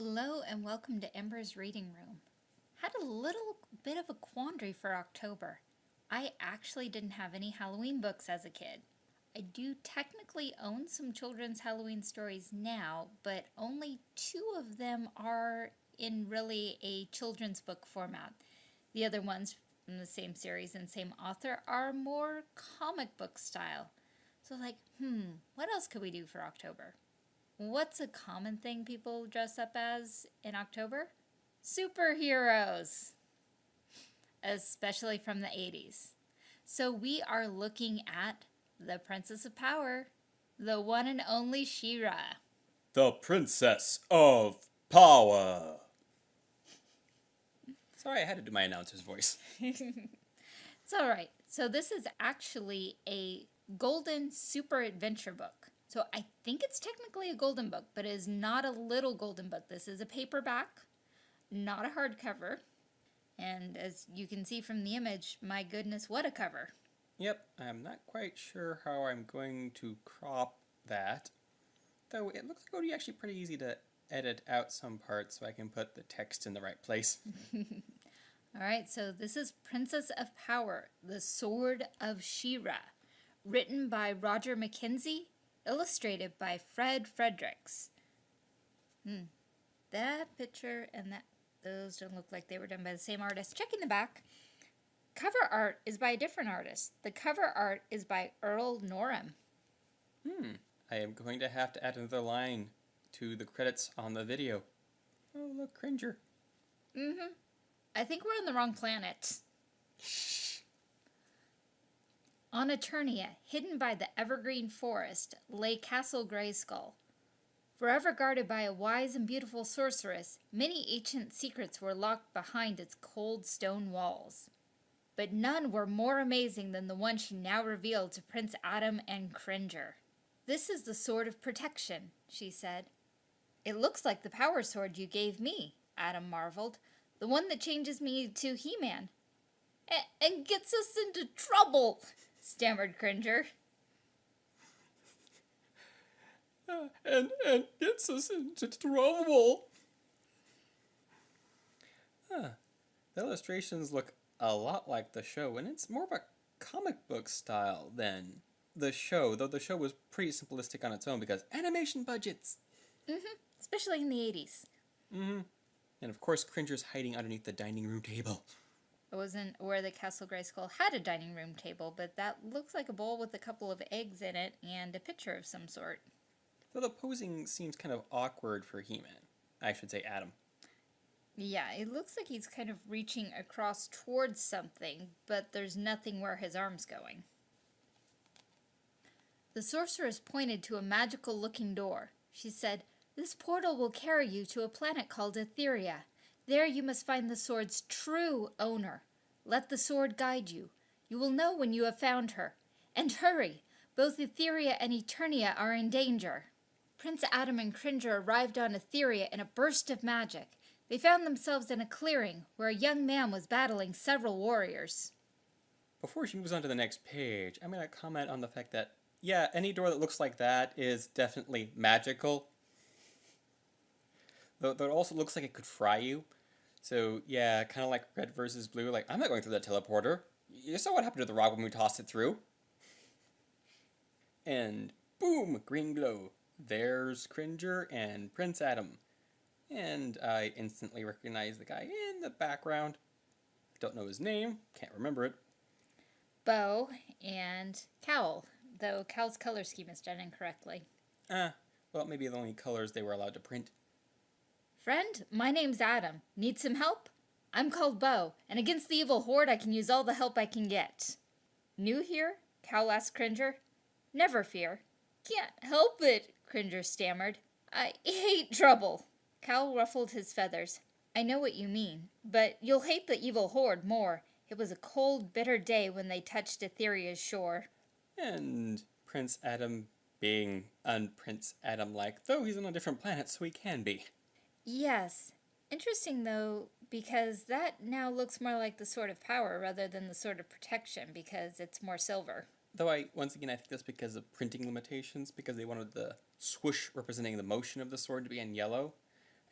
Hello and welcome to Ember's Reading Room. Had a little bit of a quandary for October. I actually didn't have any Halloween books as a kid. I do technically own some children's Halloween stories now, but only two of them are in really a children's book format. The other ones from the same series and same author are more comic book style. So like, hmm, what else could we do for October? What's a common thing people dress up as in October? Superheroes! Especially from the 80s. So we are looking at the Princess of Power, the one and only She-Ra. The Princess of Power. Sorry, I had to do my announcer's voice. it's alright. So this is actually a golden super adventure book. So I think it's technically a golden book, but it is not a little golden book. This is a paperback, not a hardcover. And as you can see from the image, my goodness, what a cover. Yep, I'm not quite sure how I'm going to crop that. Though it looks like it would be actually pretty easy to edit out some parts so I can put the text in the right place. Alright, so this is Princess of Power, The Sword of She-Ra, written by Roger McKenzie illustrated by Fred Fredericks. Hmm. That picture and that those don't look like they were done by the same artist. Checking the back. Cover art is by a different artist. The cover art is by Earl Norem. Hmm. I am going to have to add another line to the credits on the video. Oh, look, Cringer. Mm-hmm. I think we're on the wrong planet. On Eternia, hidden by the evergreen forest, lay Castle Grayskull. Forever guarded by a wise and beautiful sorceress, many ancient secrets were locked behind its cold stone walls. But none were more amazing than the one she now revealed to Prince Adam and Cringer. This is the Sword of Protection, she said. It looks like the power sword you gave me, Adam marveled. The one that changes me to He-Man. And gets us into trouble, stammered Cringer. Uh, and, and gets us into trouble. Huh. The illustrations look a lot like the show, and it's more of a comic book style than the show, though the show was pretty simplistic on its own because animation budgets. Mm-hmm. Especially in the 80s. Mm-hmm. And of course, Cringer's hiding underneath the dining room table. I wasn't aware that Castle Grayskull had a dining room table, but that looks like a bowl with a couple of eggs in it and a pitcher of some sort. Though the posing seems kind of awkward for He-Man. I should say Adam. Yeah, it looks like he's kind of reaching across towards something, but there's nothing where his arm's going. The sorceress pointed to a magical-looking door. She said, This portal will carry you to a planet called Etheria. There you must find the sword's true owner. Let the sword guide you. You will know when you have found her. And hurry! Both Etheria and Eternia are in danger. Prince Adam and Cringer arrived on Etheria in a burst of magic. They found themselves in a clearing where a young man was battling several warriors. Before she moves on to the next page, I'm going to comment on the fact that, yeah, any door that looks like that is definitely magical. Though, it also looks like it could fry you. So yeah, kind of like red versus blue. Like, I'm not going through that teleporter. You saw what happened to the rock when we tossed it through. And boom, green glow. There's Cringer and Prince Adam. And I instantly recognize the guy in the background. Don't know his name, can't remember it. Bow and Kowl, though Kowl's color scheme is done incorrectly. Ah, well, maybe the only colors they were allowed to print. Friend, my name's Adam. Need some help? I'm called Bow, and against the evil horde I can use all the help I can get. New here? Kowl asked Cringer. Never fear. Can't help it, Cringer stammered. I hate trouble. Kowl ruffled his feathers. I know what you mean, but you'll hate the evil horde more. It was a cold, bitter day when they touched Etheria's shore. And Prince Adam being un-Prince Adam-like, though he's on a different planet, so he can be. Yes. Interesting, though, because that now looks more like the Sword of Power rather than the Sword of Protection because it's more silver. Though I, once again, I think that's because of printing limitations, because they wanted the swoosh representing the motion of the sword to be in yellow.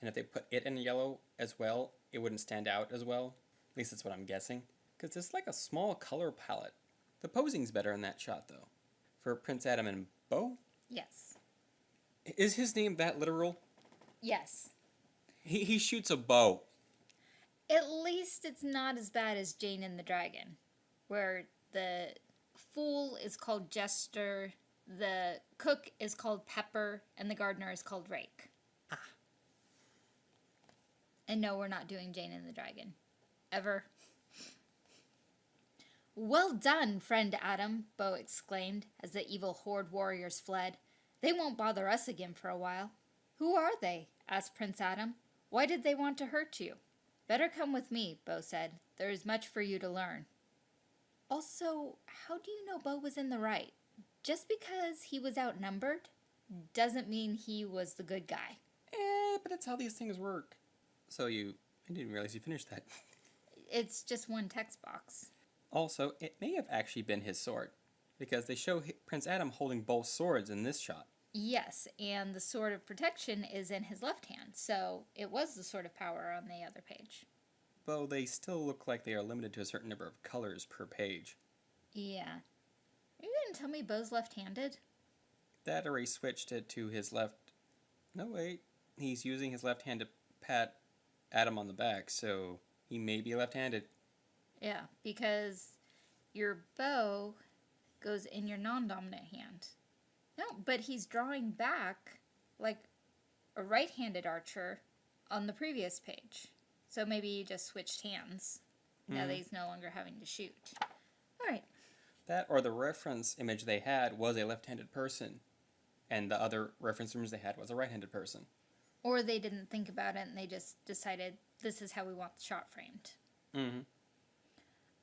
And if they put it in yellow as well, it wouldn't stand out as well. At least that's what I'm guessing. Because it's like a small color palette. The posing's better in that shot, though. For Prince Adam and Bow? Yes. Is his name that literal? Yes. He, he shoots a bow. At least it's not as bad as Jane and the Dragon, where the fool is called Jester, the cook is called Pepper, and the gardener is called Rake. Ah. And no, we're not doing Jane and the Dragon. Ever. Well done, friend Adam, Bow exclaimed as the evil horde warriors fled. They won't bother us again for a while. Who are they? asked Prince Adam. Why did they want to hurt you? Better come with me, Bow said. There is much for you to learn. Also, how do you know Bow was in the right? Just because he was outnumbered doesn't mean he was the good guy. Eh, but that's how these things work. So you... I didn't realize you finished that. It's just one text box. Also, it may have actually been his sword. Because they show Prince Adam holding both swords in this shot. Yes, and the sword of protection is in his left hand, so it was the sword of power on the other page. Though they still look like they are limited to a certain number of colors per page. Yeah. Are you gonna tell me Bow's left handed? That or he switched it to his left. No, wait. He's using his left hand to pat Adam on the back, so he may be left handed. Yeah, because your bow goes in your non dominant hand. No, but he's drawing back like a right handed archer on the previous page. So maybe he just switched hands now that he's no longer having to shoot. Alright. That or the reference image they had was a left handed person, and the other reference image they had was a right handed person. Or they didn't think about it and they just decided this is how we want the shot framed. Mm-hmm.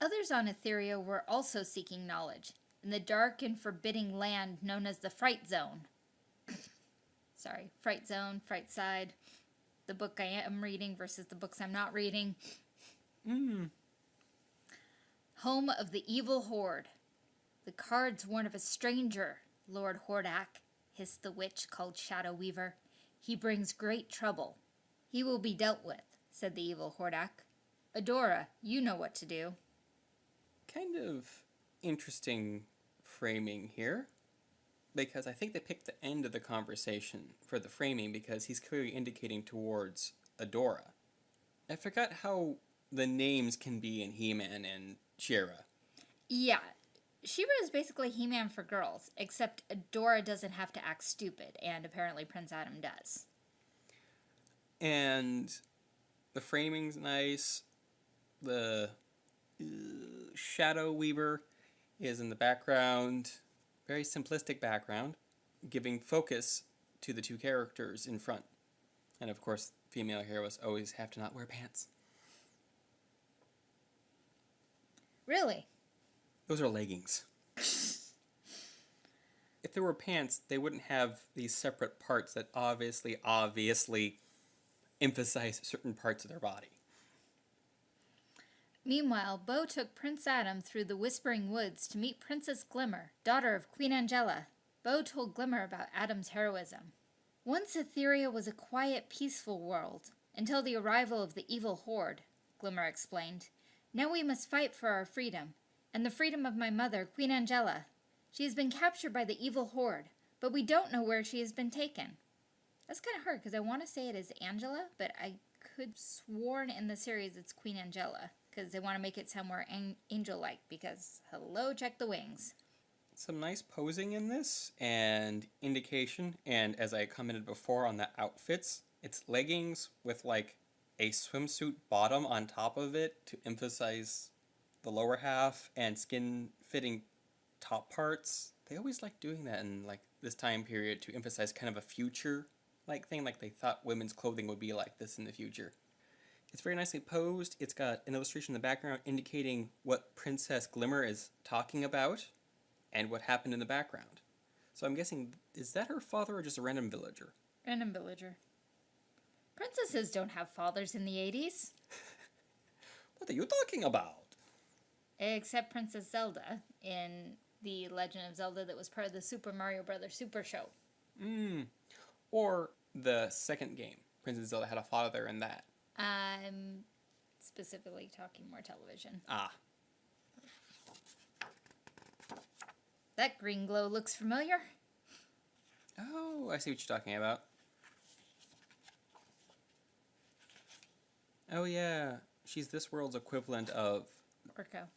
Others on Etheria were also seeking knowledge in the dark and forbidding land known as the Fright Zone. Sorry, Fright Zone, Fright Side, the book I am reading versus the books I'm not reading. Mm. Home of the evil horde. The cards warn of a stranger, Lord Hordak, hissed the witch called Shadow Weaver. He brings great trouble. He will be dealt with, said the evil Hordak. Adora, you know what to do. Kind of interesting framing here. Because I think they picked the end of the conversation for the framing because he's clearly indicating towards Adora. I forgot how the names can be in He Man and She-Ra. Yeah, She-Ra is basically He Man for girls, except Adora doesn't have to act stupid, and apparently Prince Adam does. And the framing's nice. The uh, Shadow Weaver is in the background. Very simplistic background, giving focus to the two characters in front. And of course, female heroes always have to not wear pants. Really? Those are leggings. if there were pants, they wouldn't have these separate parts that obviously, obviously emphasize certain parts of their body. Meanwhile, Bow took Prince Adam through the Whispering Woods to meet Princess Glimmer, daughter of Queen Angela. Bow told Glimmer about Adam's heroism. Once Etheria was a quiet, peaceful world, until the arrival of the evil horde, Glimmer explained. Now we must fight for our freedom, and the freedom of my mother, Queen Angela. She has been captured by the evil horde, but we don't know where she has been taken. That's kind of hard because I want to say it is Angela, but I could sworn in the series it's Queen Angela because they want to make it an- angel-like. Because hello, check the wings. Some nice posing in this and indication, and as I commented before on the outfits, it's leggings with like a swimsuit bottom on top of it to emphasize the lower half and skin fitting top parts. They always like doing that in like this time period to emphasize kind of a future like thing, like they thought women's clothing would be like this in the future. It's very nicely posed. It's got an illustration in the background indicating what Princess Glimmer is talking about and what happened in the background. So I'm guessing, is that her father or just a random villager? Random villager. Princesses don't have fathers in the 80s, What are you talking about? except Princess Zelda in the Legend of Zelda that was part of the Super Mario Brothers Super Show. Mm. Or the second game, Princess Zelda had a father in that. I'm specifically talking more television. Ah, That green glow looks familiar. oh, I see what you're talking about. Oh yeah, she's this world's equivalent of. Orko.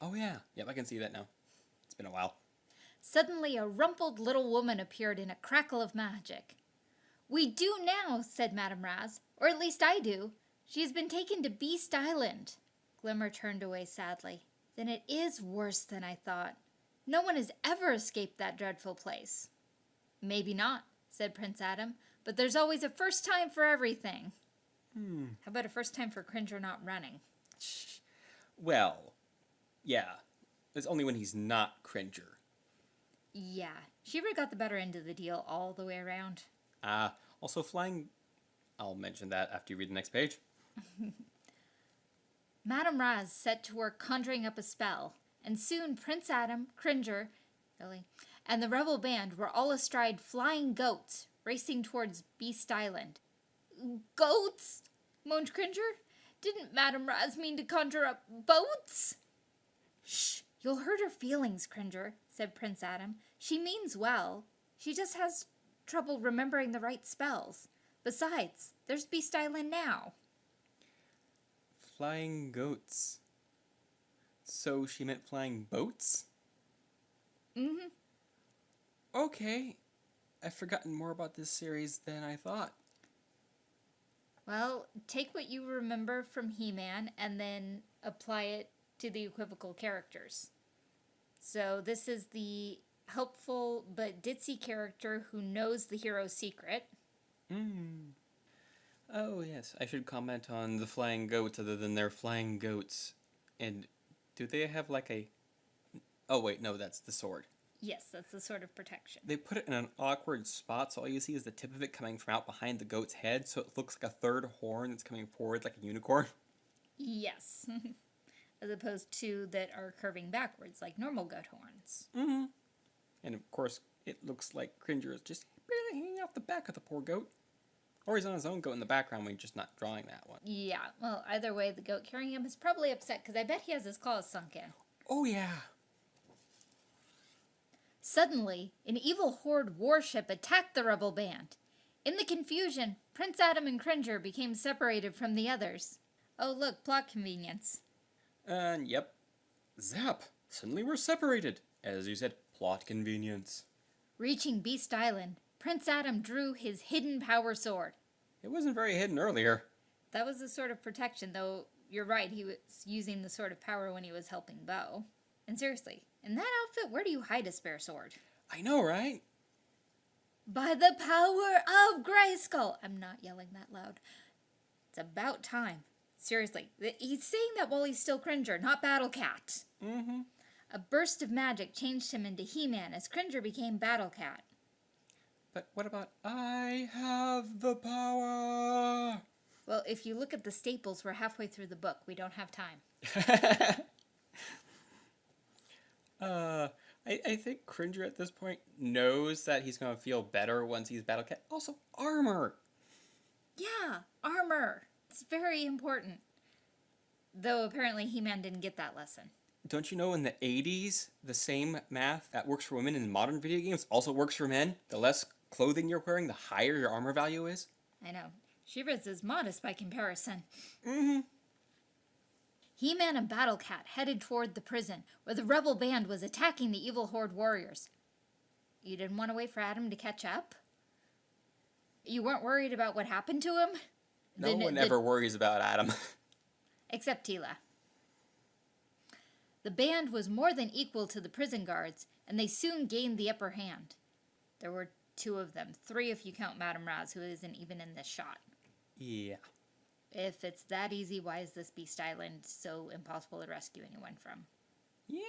Oh yeah, yep, I can see that now. It's been a while. Suddenly, a rumpled little woman appeared in a crackle of magic. We do now, said Madame Razz, or at least I do. She has been taken to Beast Island. Glimmer turned away sadly. Then it is worse than I thought. No one has ever escaped that dreadful place. Maybe not, said Prince Adam, but there's always a first time for everything. Hmm. How about a first time for Cringer not running? Well, yeah, it's only when he's not Cringer. Yeah, She-Ra got the better end of the deal all the way around. Ah, also flying. I'll mention that after you read the next page. Madame Razz set to work conjuring up a spell, and soon Prince Adam, Cringer, Billy, and the rebel band were all astride flying goats, racing towards Beast Island. Goats? moaned Cringer. Didn't Madame Razz mean to conjure up boats? Shh, you'll hurt her feelings, Cringer, said Prince Adam. She means well. She just has trouble remembering the right spells. Besides, there's Beast Island now. Flying goats. So she meant flying boats? Mm-hmm. Okay. I've forgotten more about this series than I thought. Well, take what you remember from He Man and then apply it to the equivocal characters. So, this is the helpful but ditzy character who knows the hero's secret. Hmm. Oh, yes. I should comment on the flying goats other than they're flying goats. And do they have like a. Oh, wait, no, that's the sword. Yes, that's the sort of protection. They put it in an awkward spot, so all you see is the tip of it coming from out behind the goat's head, so it looks like a third horn that's coming forward like a unicorn. Yes. As opposed to that are curving backwards like normal goat horns. Mm-hmm. And of course, it looks like Cringer is just barely hanging off the back of the poor goat. Or he's on his own goat in the background when he's just not drawing that one. Yeah, well, either way, the goat carrying him is probably upset because I bet he has his claws sunk in. Oh, yeah. Suddenly, an evil horde warship attacked the rebel band. In the confusion, Prince Adam and Cringer became separated from the others. Oh, look, plot convenience. And yep. Zap! Suddenly we're separated. As you said, plot convenience. Reaching Beast Island, Prince Adam drew his hidden power sword. It wasn't very hidden earlier. That was a sort of protection, though you're right, he was using the sword of power when he was helping Bow. And seriously, in that outfit, where do you hide a spare sword? I know, right? By the power of Grayskull! I'm not yelling that loud. It's about time. Seriously, he's saying that while he's still Cringer, not Battle Cat. Mm-hmm. A burst of magic changed him into He Man as Cringer became Battle Cat. But what about I have the power? Well, if you look at the staples, we're halfway through the book. We don't have time. uh, I, I think Cringer at this point knows that he's going to feel better once he's Battle Cat. Also, armor. Yeah, armor. It's very important. Though apparently He Man didn't get that lesson. Don't you know in the 80s, the same math that works for women in modern video games also works for men? The less clothing you're wearing, the higher your armor value is? I know. Shivers is modest by comparison. Mm-hmm. He Man and Battle Cat headed toward the prison where the rebel band was attacking the evil horde warriors. You didn't want to wait for Adam to catch up? You weren't worried about what happened to him? No The- one the- ever worries about Adam. Except Teela. The band was more than equal to the prison guards, and they soon gained the upper hand. There were two of them, three if you count Madame Razz, who isn't even in this shot. yeah. If it's that easy, why is this Beast Island so impossible to rescue anyone from? Yeah.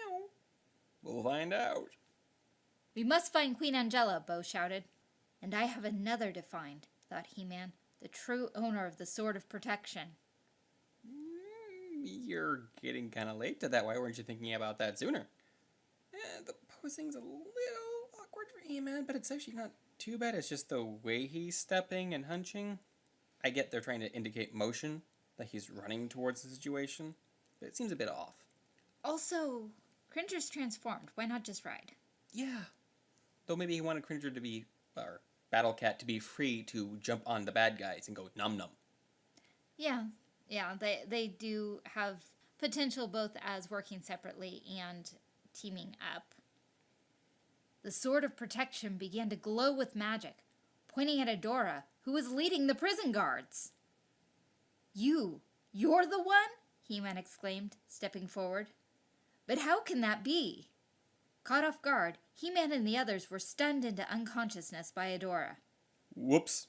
We'll find out. We must find Queen Angela, Bow shouted. And I have another to find, thought He Man, the true owner of the Sword of Protection. You're getting kind of late to that. Why weren't you thinking about that sooner? Eh, the posing's a little awkward for He-Man, but it's actually not too bad. It's just the way he's stepping and hunching. I get they're trying to indicate motion, that he's running towards the situation, but it seems a bit off. Also, Cringer's transformed. Why not just ride? Yeah. Though maybe he wanted Cringer to be, or Battle Cat to be free to jump on the bad guys and go num num. Yeah, yeah, they they do have potential both as working separately and teaming up. The sword of protection began to glow with magic, pointing at Adora, who was leading the prison guards. You, you're the one? He-Man exclaimed, stepping forward. But how can that be? Caught off guard, He-Man and the others were stunned into unconsciousness by Adora. Whoops.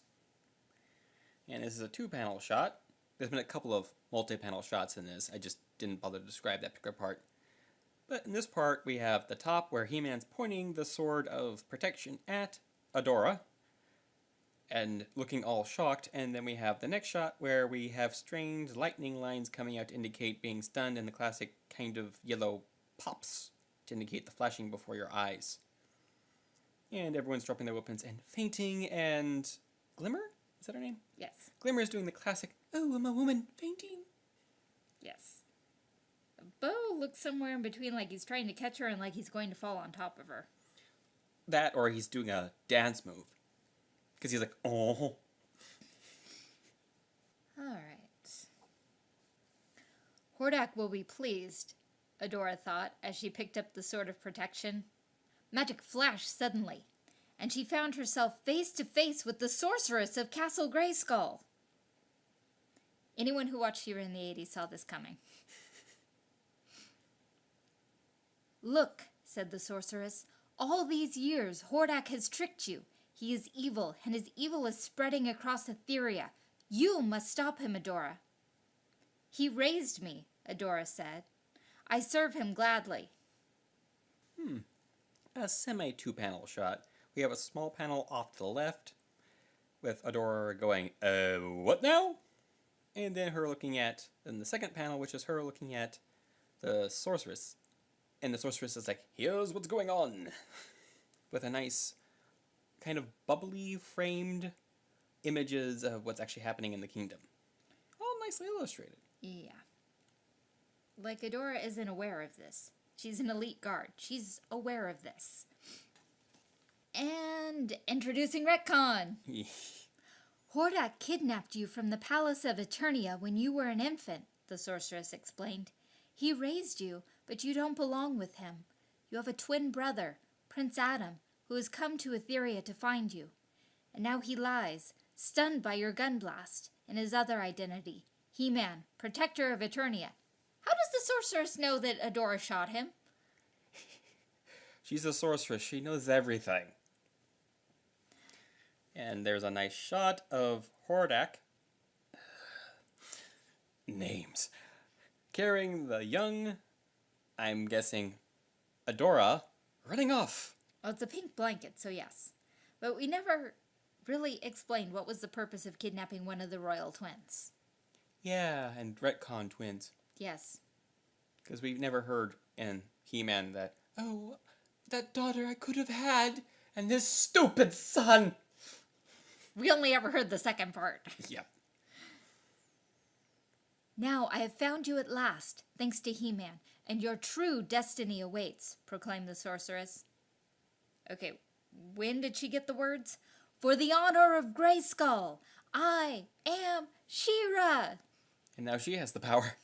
And this is a two-panel shot. There's been a couple of multi-panel shots in this. I just didn't bother to describe that particular part. But in this part, we have the top where He-Man's pointing the sword of protection at Adora and looking all shocked, and then we have the next shot where we have strange lightning lines coming out to indicate being stunned, and the classic kind of yellow pops to indicate the flashing before your eyes. And everyone's dropping their weapons and fainting, and Glimmer? Is that her name? Yes, Glimmer is doing the classic, oh, I'm a woman, fainting. yes. Bow looks somewhere in between, like he's trying to catch her and like he's going to fall on top of her. That, or he's doing a dance move. Because he's like, oh. All right. Hordak will be pleased, Adora thought as she picked up the sword of protection. Magic flashed suddenly, and she found herself face to face with the sorceress of Castle Grayskull. Anyone who watched She-Ra in the 80s saw this coming. Look, said the sorceress, all these years Hordak has tricked you. He is evil, and his evil is spreading across Etheria. You must stop him, Adora. He raised me, Adora said. I serve him gladly. Hmm. A semi two panel shot. We have a small panel off to the left with Adora going, uh, what now? And then her looking at, in the second panel, which is her looking at the sorceress. And the sorceress is like, here's what's going on. With a nice, kind of bubbly framed images of what's actually happening in the kingdom. All nicely illustrated. Yeah. Like Adora isn't aware of this. She's an elite guard. She's aware of this. And introducing Retcon. Hordak kidnapped you from the palace of Eternia when you were an infant, the sorceress explained. He raised you, but you don't belong with him. You have a twin brother, Prince Adam, who has come to Etheria to find you. And now he lies, stunned by your gun blast, in his other identity, He-Man, protector of Eternia. How does the sorceress know that Adora shot him? She's a sorceress. She knows everything. And there's a nice shot of Hordak. Names. Carrying the young, I'm guessing, Adora, running off. Well, it's a pink blanket, so yes. But we never really explained what was the purpose of kidnapping one of the royal twins. Yeah, and retcon twins. Yes. Because we've never heard in He Man that, oh, that daughter I could have had, and this stupid son. We only ever heard the second part. Yep. Now I have found you at last, thanks to He Man, and your true destiny awaits, proclaimed the sorceress. Okay, when did she get the words? For the honor of Grayskull, I am She-Ra. And now she has the power.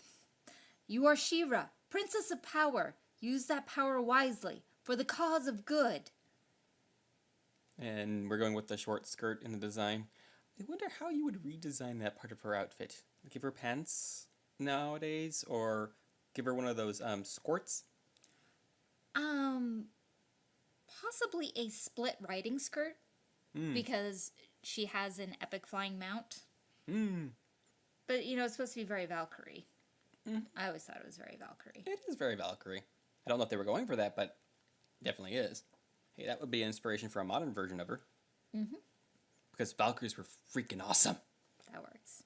You are She-Ra, Princess of Power. Use that power wisely, for the cause of good. And we're going with the short skirt in the design. I wonder how you would redesign that part of her outfit. Give her pants nowadays, or give her one of those um, squirts. Um, possibly a split riding skirt, Hmm. because she has an epic flying mount. Hmm. But you know, it's supposed to be very Valkyrie. Mhm. I always thought it was very Valkyrie. It is very Valkyrie. I don't know if they were going for that, but definitely is. Hey, that would be an inspiration for a modern version of her. Mhm. Because Valkyries were freaking awesome. That works.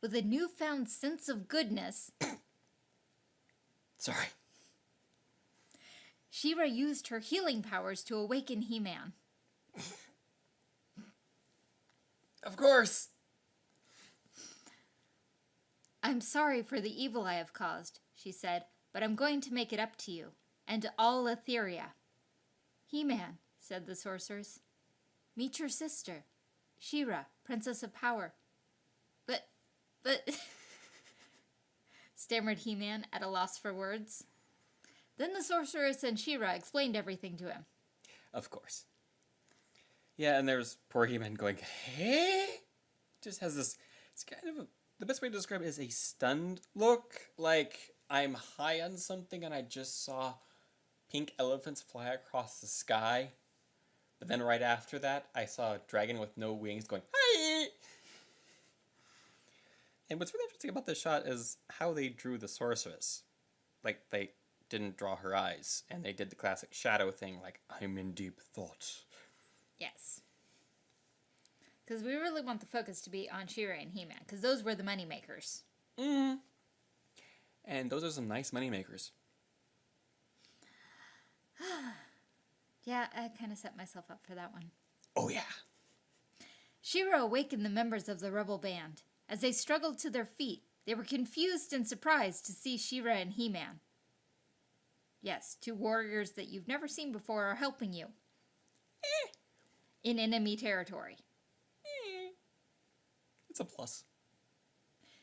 With a newfound sense of goodness, Sorry. She-Ra used her healing powers to awaken He-Man. Of course. I'm sorry for the evil I have caused, she said, but I'm going to make it up to you, and to all Etheria. He Man, said the sorceress. Meet your sister, She-Ra, Princess of Power. But, but, stammered He Man at a loss for words. Then the sorceress and She-Ra explained everything to him. Of course. Yeah, and there's poor He-Man going, hey? Just has this, it's kind of a, the best way to describe it is a stunned look. Like, I'm high on something and I just saw pink elephants fly across the sky. But then right after that, I saw a dragon with no wings going, hi! And what's really interesting about this shot is how they drew the sorceress. Like, they didn't draw her eyes, and they did the classic shadow thing, like, I'm in deep thought. Yes. Because we really want the focus to be on She-Ra and He-Man, because those were the money makers. Mm. And those are some nice money makers. Yeah, I kind of set myself up for that one. Oh, yeah. She-Ra awakened the members of the rebel band. As they struggled to their feet, they were confused and surprised to see She-Ra and He Man. Yes, two warriors that you've never seen before are helping you. Eh, In enemy territory. eh. It's a plus.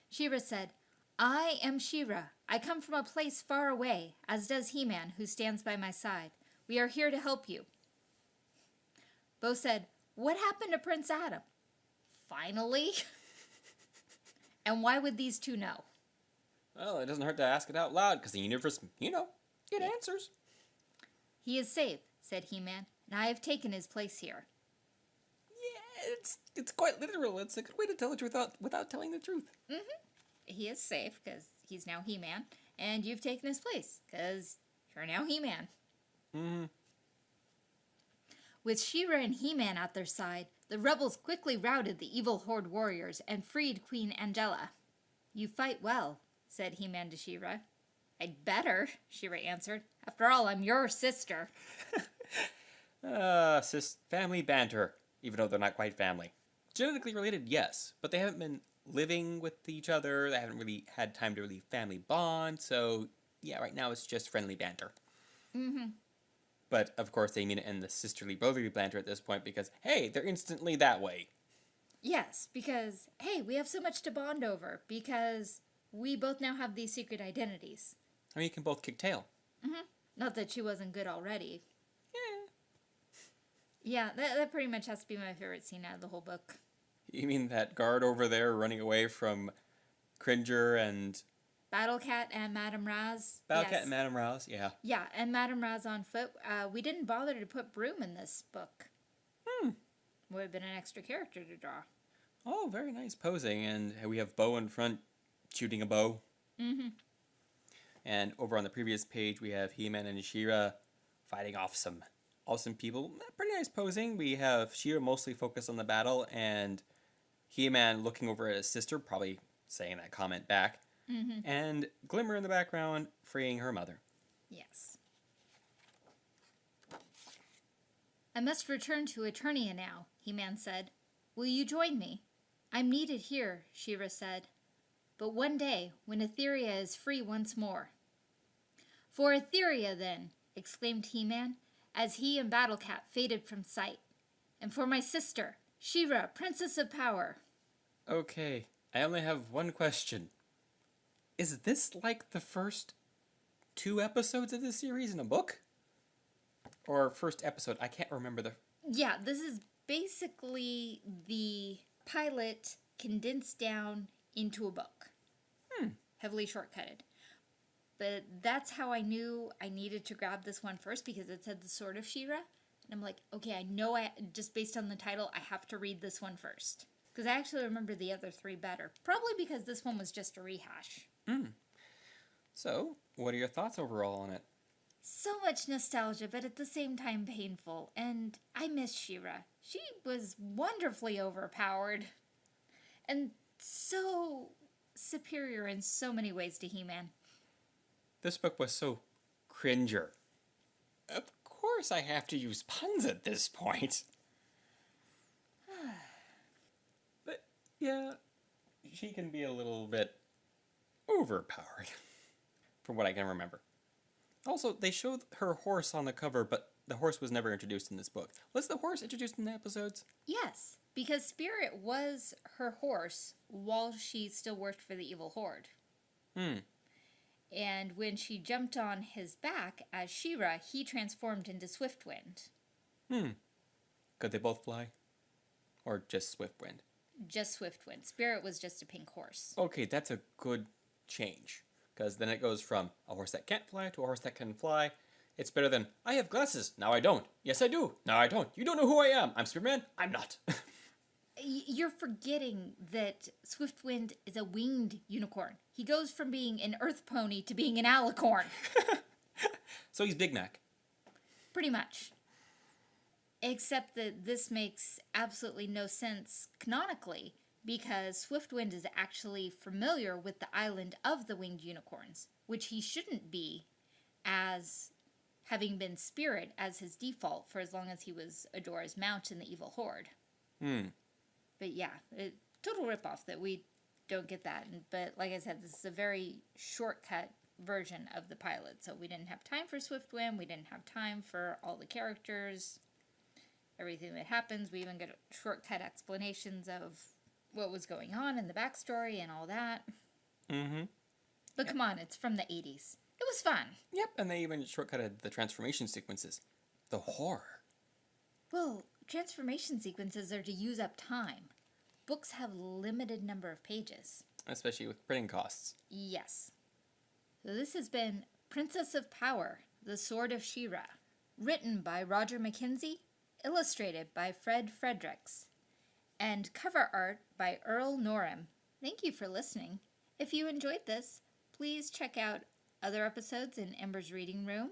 She-Ra said, I am She-Ra. I come from a place far away, as does He Man, who stands by my side. We are here to help you. Bow said, What happened to Prince Adam? Finally? and why would these two know? Well, it doesn't hurt to ask it out loud, because the universe, you know, it Yeah. answers. He is safe, said He Man, and I have taken his place here. Yeah, it's it's quite literal. It's a good way to tell the truth without, without telling the truth. Mm-hmm. He is safe, because he's now He Man, and you've taken his place, because you're now He Man. Mm-hmm. With She-Ra and He-Man at their side, the rebels quickly routed the evil Horde warriors and freed Queen Angela. You fight well, said He-Man to She-Ra. I'd better, She-Ra answered. After all, I'm your sister. Uh, sis, family banter, even though they're not quite family. Genetically related, yes, but they haven't been living with each other. They haven't really had time to really family bond. So yeah, right now it's just friendly banter. Mm-hmm. But of course, they mean it in the sisterly brotherly banter at this point because hey, they're instantly that way. Yes, because, hey, we have so much to bond over, because we both now have these secret identities. I mean, you can both kick tail. Not that she wasn't good already. Yeah. Yeah, that, that pretty much has to be my favorite scene out of the whole book. You mean that guard over there running away from Cringer and Battle Cat and Madame Razz. Battlecat yes. and Madame Rouse? Yeah. Yeah, and Madame Razz on foot. Uh, we didn't bother to put Broom in this book. Hmm. Would have been an extra character to draw. Oh, very nice posing, and we have Bow in front shooting a bow. Mm-hmm. And over on the previous page, we have He-Man and She-Ra fighting off some awesome people. Pretty nice posing. We have She-Ra mostly focused on the battle, and He-Man looking over at his sister, probably saying that comment back. Mm-hmm. And Glimmer in the background freeing her mother. Yes. I must return to Eternia now, He-Man said. Will you join me? I'm needed here, She-Ra said. But one day, when Etheria is free once more. For Etheria, then, exclaimed He-Man, as he and Battlecat faded from sight. And for my sister, She-Ra, Princess of Power. Okay, I only have one question. Is this like the first two episodes of the series in a book? Or first episode? I can't remember the. Yeah, this is basically the pilot condensed down into a book. Hmm. Heavily shortcutted. But that's how I knew I needed to grab this one first because it said the Sword of She-Ra. And I'm like, okay, I know I just based on the title, I have to read this one first. Because I actually remember the other three better. Probably because this one was just a rehash. Mm. So, what are your thoughts overall on it? So much nostalgia, but at the same time painful. And I miss She-Ra. She was wonderfully overpowered. And so superior in so many ways to He Man. This book was so cringer. Of course, I have to use puns at this point. but yeah, she can be a little bit overpowered, from what I can remember. Also, they showed her horse on the cover, but the horse was never introduced in this book. Was the horse introduced in the episodes? Yes, because Spirit was her horse while she still worked for the evil horde. Hmm. And when she jumped on his back as She-Ra, he transformed into Swiftwind. Hmm. Could they both fly? Or just Swiftwind? Just Swiftwind. Spirit was just a pink horse. Okay, that's a good change. Because then it goes from a horse that can't fly to a horse that can fly. It's better than, I have glasses, now I don't. Yes, I do, now I don't. You don't know who I am. I'm Superman, I'm not. You're forgetting that Swiftwind is a winged unicorn. He goes from being an earth pony to being an alicorn, so he's Big Mac. pretty much. Except that this makes absolutely no sense canonically because Swiftwind is actually familiar with the island of the winged unicorns, which he shouldn't be as having been spirit as his default for as long as he was Adora's mount in the evil horde. Hmm. But yeah, it, total ripoff that we don't get that. But like I said, this is a very shortcut version of the pilot. So we didn't have time for Swiftwind. We didn't have time for all the characters, everything that happens. We even get shortcut explanations of what was going on in the backstory and all that. Mm-hmm. But come on, it's from the 80s. It was fun. Yep, and they even shortcutted the transformation sequences. The horror. Well, transformation sequences are to use up time. Books have limited number of pages. Especially with printing costs. Yes. So this has been Princess of Power, The Sword of She-Ra, written by Roger McKenzie, illustrated by Fred Fredericks, and cover art by Earl Norem. Thank you for listening. If you enjoyed this, please check out other episodes in Ember's Reading Room.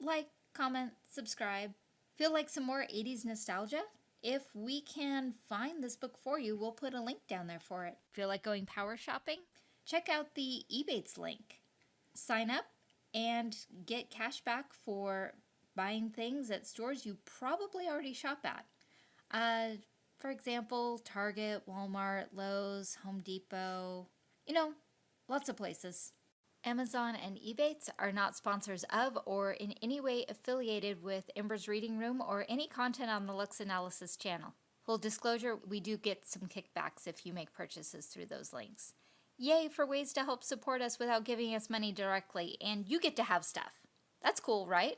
Like, comment, subscribe. Feel like some more 80s nostalgia? If we can find this book for you, we'll put a link down there for it. Feel like going power shopping? Check out the Ebates link. Sign up and get cash back for buying things at stores you probably already shop at. Uh, for example, Target, Walmart, Lowe's, Home Depot, you know, lots of places. Amazon and Ebates are not sponsors of or in any way affiliated with Ember's Reading Room or any content on the Lux Analysis channel. Full disclosure, we do get some kickbacks if you make purchases through those links. Yay for ways to help support us without giving us money directly, and you get to have stuff. That's cool, right?